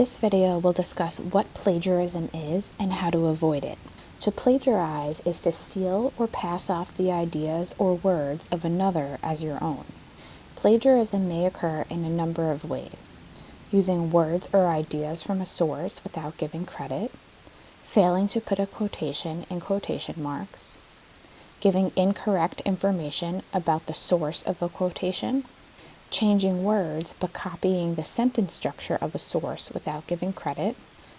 This video will discuss what plagiarism is and how to avoid it. To plagiarize is to steal or pass off the ideas or words of another as your own. Plagiarism may occur in a number of ways. Using words or ideas from a source without giving credit, failing to put a quotation in quotation marks, giving incorrect information about the source of a quotation, changing words but copying the sentence structure of a source without giving credit,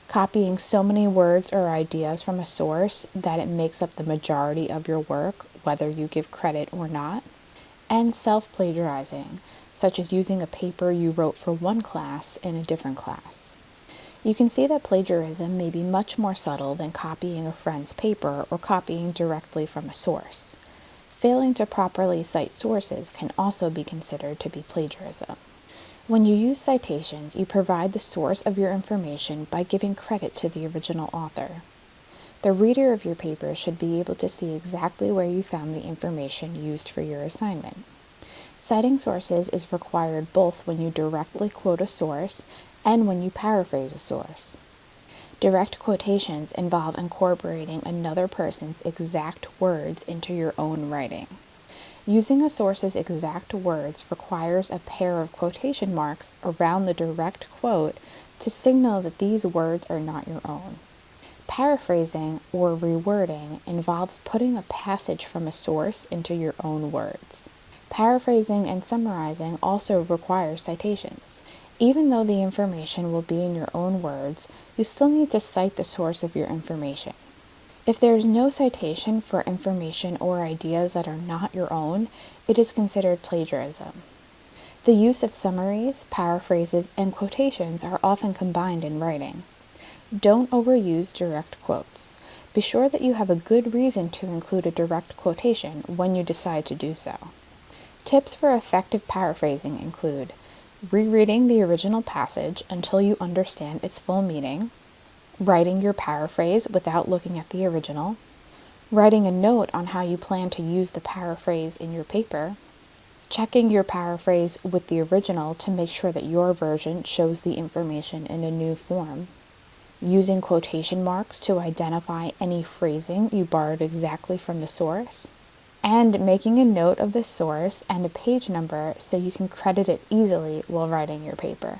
copying so many words or ideas from a source that it makes up the majority of your work, whether you give credit or not, and self plagiarizing, such as using a paper you wrote for one class in a different class. You can see that plagiarism may be much more subtle than copying a friend's paper or copying directly from a source. Failing to properly cite sources can also be considered to be plagiarism. When you use citations, you provide the source of your information by giving credit to the original author. The reader of your paper should be able to see exactly where you found the information used for your assignment. Citing sources is required both when you directly quote a source and when you paraphrase a source. Direct quotations involve incorporating another person's exact words into your own writing. Using a source's exact words requires a pair of quotation marks around the direct quote to signal that these words are not your own. Paraphrasing or rewording involves putting a passage from a source into your own words. Paraphrasing and summarizing also require citations. Even though the information will be in your own words, you still need to cite the source of your information. If there is no citation for information or ideas that are not your own, it is considered plagiarism. The use of summaries, paraphrases, and quotations are often combined in writing. Don't overuse direct quotes. Be sure that you have a good reason to include a direct quotation when you decide to do so. Tips for effective paraphrasing include rereading the original passage until you understand its full meaning, writing your paraphrase without looking at the original, writing a note on how you plan to use the paraphrase in your paper, checking your paraphrase with the original to make sure that your version shows the information in a new form, using quotation marks to identify any phrasing you borrowed exactly from the source, and making a note of the source and a page number so you can credit it easily while writing your paper.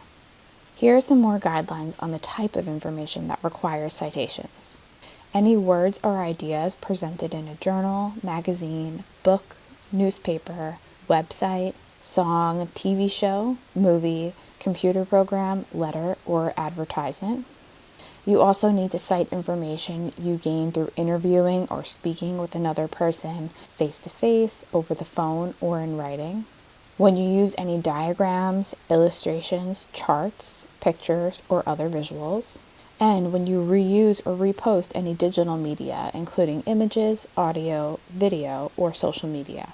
Here are some more guidelines on the type of information that requires citations. Any words or ideas presented in a journal, magazine, book, newspaper, website, song, TV show, movie, computer program, letter, or advertisement you also need to cite information you gain through interviewing or speaking with another person face to face, over the phone, or in writing. When you use any diagrams, illustrations, charts, pictures, or other visuals. And when you reuse or repost any digital media, including images, audio, video, or social media.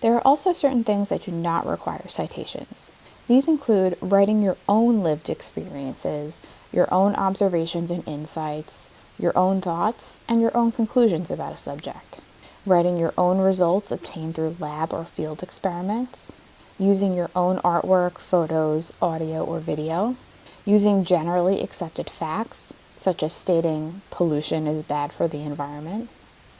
There are also certain things that do not require citations. These include writing your own lived experiences, your own observations and insights, your own thoughts, and your own conclusions about a subject. Writing your own results obtained through lab or field experiments. Using your own artwork, photos, audio, or video. Using generally accepted facts, such as stating pollution is bad for the environment.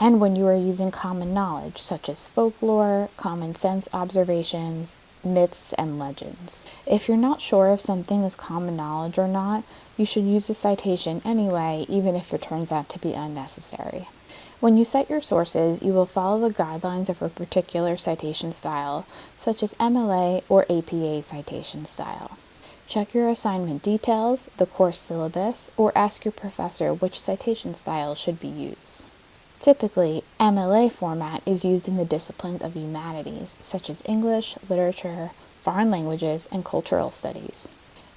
And when you are using common knowledge, such as folklore, common sense observations, myths, and legends. If you're not sure if something is common knowledge or not, you should use a citation anyway, even if it turns out to be unnecessary. When you cite your sources, you will follow the guidelines of a particular citation style, such as MLA or APA citation style. Check your assignment details, the course syllabus, or ask your professor which citation style should be used. Typically, MLA format is used in the disciplines of humanities, such as English, literature, foreign languages, and cultural studies.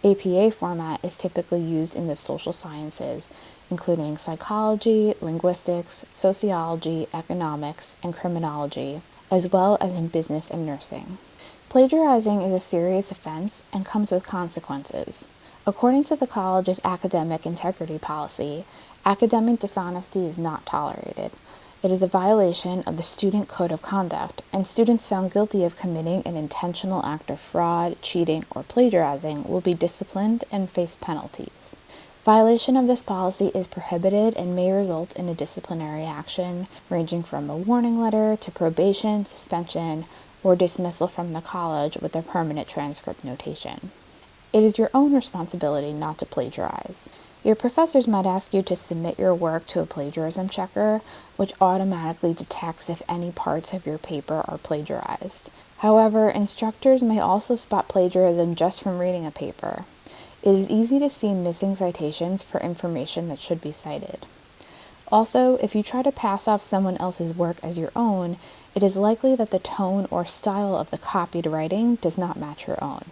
APA format is typically used in the social sciences, including psychology, linguistics, sociology, economics, and criminology, as well as in business and nursing. Plagiarizing is a serious offense and comes with consequences. According to the college's academic integrity policy, academic dishonesty is not tolerated. It is a violation of the Student Code of Conduct, and students found guilty of committing an intentional act of fraud, cheating, or plagiarizing will be disciplined and face penalties. Violation of this policy is prohibited and may result in a disciplinary action ranging from a warning letter to probation, suspension, or dismissal from the college with a permanent transcript notation. It is your own responsibility not to plagiarize. Your professors might ask you to submit your work to a plagiarism checker, which automatically detects if any parts of your paper are plagiarized. However, instructors may also spot plagiarism just from reading a paper. It is easy to see missing citations for information that should be cited. Also, if you try to pass off someone else's work as your own, it is likely that the tone or style of the copied writing does not match your own.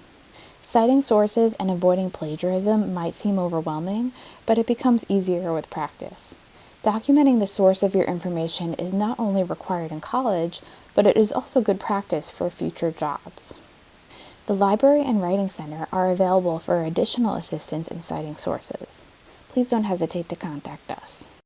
Citing sources and avoiding plagiarism might seem overwhelming, but it becomes easier with practice. Documenting the source of your information is not only required in college, but it is also good practice for future jobs. The Library and Writing Center are available for additional assistance in citing sources. Please don't hesitate to contact us.